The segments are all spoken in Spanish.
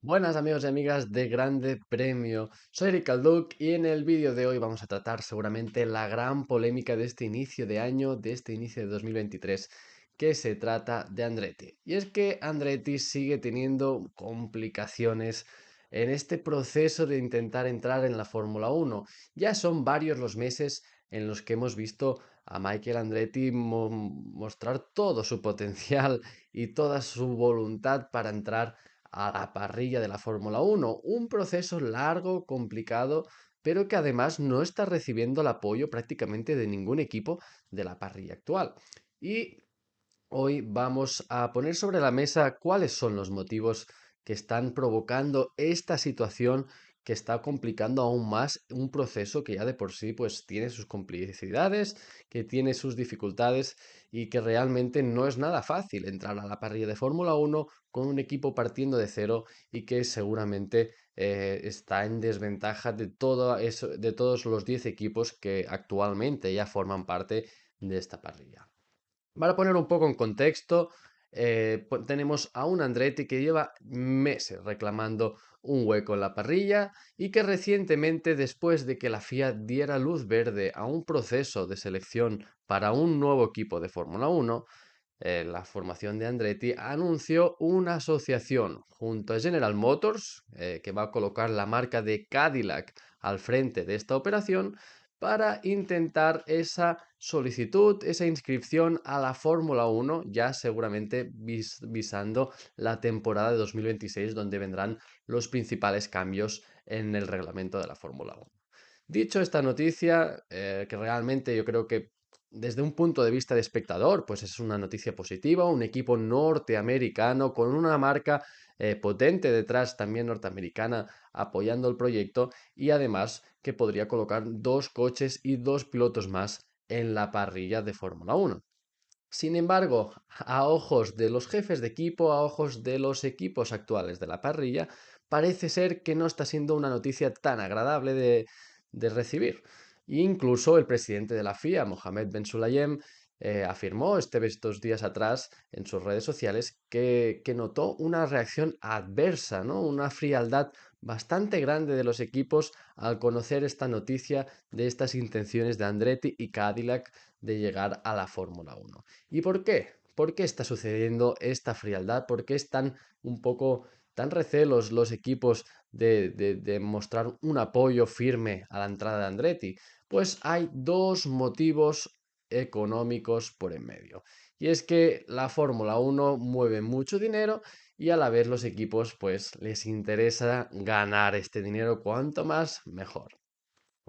Buenas amigos y amigas de Grande Premio, soy Eric Calduc y en el vídeo de hoy vamos a tratar seguramente la gran polémica de este inicio de año, de este inicio de 2023, que se trata de Andretti. Y es que Andretti sigue teniendo complicaciones en este proceso de intentar entrar en la Fórmula 1. Ya son varios los meses en los que hemos visto a Michael Andretti mostrar todo su potencial y toda su voluntad para entrar a la parrilla de la Fórmula 1. Un proceso largo, complicado, pero que además no está recibiendo el apoyo prácticamente de ningún equipo de la parrilla actual. Y hoy vamos a poner sobre la mesa cuáles son los motivos que están provocando esta situación que está complicando aún más un proceso que ya de por sí pues tiene sus complicidades, que tiene sus dificultades y que realmente no es nada fácil entrar a la parrilla de Fórmula 1 con un equipo partiendo de cero y que seguramente eh, está en desventaja de, todo eso, de todos los 10 equipos que actualmente ya forman parte de esta parrilla. Para poner un poco en contexto, eh, tenemos a un Andretti que lleva meses reclamando un hueco en la parrilla y que recientemente, después de que la FIA diera luz verde a un proceso de selección para un nuevo equipo de Fórmula 1, eh, la formación de Andretti anunció una asociación junto a General Motors, eh, que va a colocar la marca de Cadillac al frente de esta operación, para intentar esa solicitud, esa inscripción a la Fórmula 1, ya seguramente visando la temporada de 2026, donde vendrán los principales cambios en el reglamento de la Fórmula 1. Dicho esta noticia, eh, que realmente yo creo que desde un punto de vista de espectador, pues es una noticia positiva, un equipo norteamericano con una marca eh, potente detrás también norteamericana apoyando el proyecto y además que podría colocar dos coches y dos pilotos más en la parrilla de Fórmula 1. Sin embargo, a ojos de los jefes de equipo, a ojos de los equipos actuales de la parrilla, parece ser que no está siendo una noticia tan agradable de, de recibir. Incluso el presidente de la FIA, Mohamed Ben Sulayem, eh, afirmó este, estos días atrás en sus redes sociales que, notó una reacción adversa, ¿no? una frialdad bastante grande de los equipos al conocer esta noticia de estas intenciones de Andretti y Cadillac de llegar a la Fórmula 1. ¿Y por qué? ¿Por qué está sucediendo esta frialdad? ¿Por qué están un poco tan recelos los equipos de, de mostrar un apoyo firme a la entrada de Andretti? Pues hay dos motivos económicos por en medio. Y es que la Fórmula 1 mueve mucho dinero y a la vez los equipos pues les interesa ganar este dinero cuanto más mejor.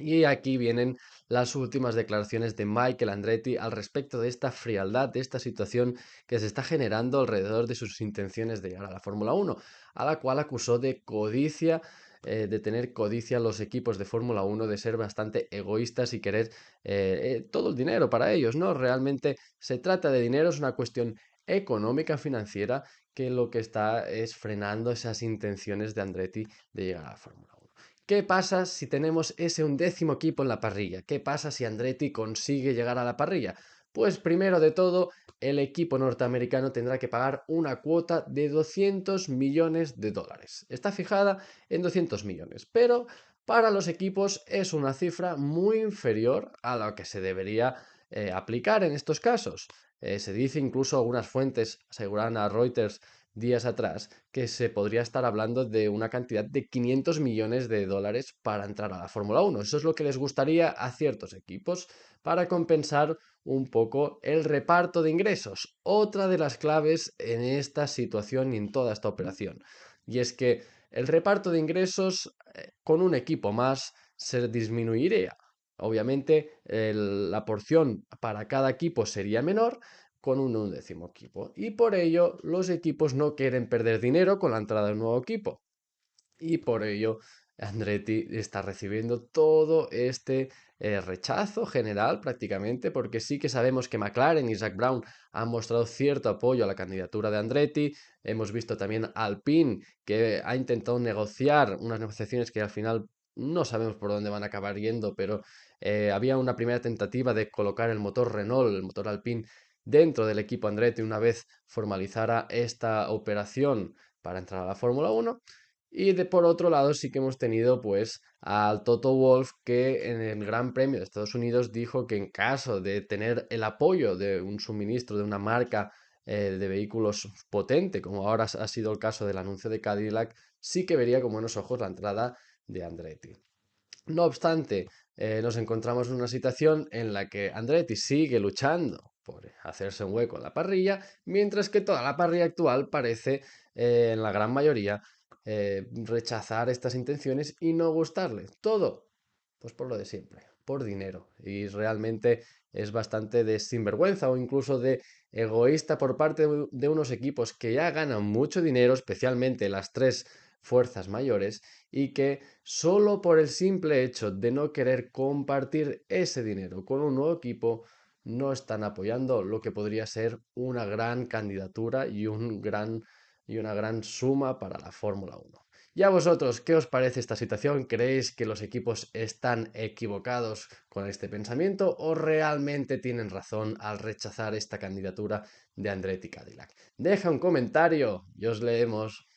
Y aquí vienen las últimas declaraciones de Michael Andretti al respecto de esta frialdad, de esta situación que se está generando alrededor de sus intenciones de llegar a la Fórmula 1, a la cual acusó de codicia eh, de tener codicia los equipos de Fórmula 1, de ser bastante egoístas y querer eh, eh, todo el dinero para ellos, ¿no? Realmente se trata de dinero, es una cuestión económica, financiera, que lo que está es frenando esas intenciones de Andretti de llegar a la Fórmula 1. ¿Qué pasa si tenemos ese undécimo equipo en la parrilla? ¿Qué pasa si Andretti consigue llegar a la parrilla? Pues primero de todo, el equipo norteamericano tendrá que pagar una cuota de 200 millones de dólares. Está fijada en 200 millones, pero para los equipos es una cifra muy inferior a la que se debería eh, aplicar en estos casos. Eh, se dice incluso algunas fuentes aseguran a Reuters días atrás que se podría estar hablando de una cantidad de 500 millones de dólares para entrar a la Fórmula 1. Eso es lo que les gustaría a ciertos equipos para compensar un poco el reparto de ingresos. Otra de las claves en esta situación y en toda esta operación. Y es que el reparto de ingresos eh, con un equipo más se disminuiría. Obviamente la porción para cada equipo sería menor, con un undécimo equipo. Y por ello los equipos no quieren perder dinero con la entrada de un nuevo equipo. Y por ello Andretti está recibiendo todo este eh, rechazo general prácticamente, porque sí que sabemos que McLaren y Zach Brown han mostrado cierto apoyo a la candidatura de Andretti. Hemos visto también Alpine que ha intentado negociar unas negociaciones que al final no sabemos por dónde van a acabar yendo, pero eh, había una primera tentativa de colocar el motor Renault, el motor Alpine, dentro del equipo Andretti una vez formalizara esta operación para entrar a la Fórmula 1. Y de por otro lado sí que hemos tenido pues al Toto Wolf que en el Gran Premio de Estados Unidos dijo que en caso de tener el apoyo de un suministro de una marca eh, de vehículos potente, como ahora ha sido el caso del anuncio de Cadillac, sí que vería con buenos ojos la entrada de Andretti. No obstante, eh, nos encontramos en una situación en la que Andretti sigue luchando hacerse un hueco en la parrilla, mientras que toda la parrilla actual parece, eh, en la gran mayoría, eh, rechazar estas intenciones y no gustarle. Todo, pues por lo de siempre, por dinero. Y realmente es bastante de sinvergüenza o incluso de egoísta por parte de unos equipos que ya ganan mucho dinero, especialmente las tres fuerzas mayores, y que solo por el simple hecho de no querer compartir ese dinero con un nuevo equipo, no están apoyando lo que podría ser una gran candidatura y un gran y una gran suma para la Fórmula 1. ¿Y a vosotros qué os parece esta situación? ¿Creéis que los equipos están equivocados con este pensamiento o realmente tienen razón al rechazar esta candidatura de Andretti Cadillac? Deja un comentario y os leemos.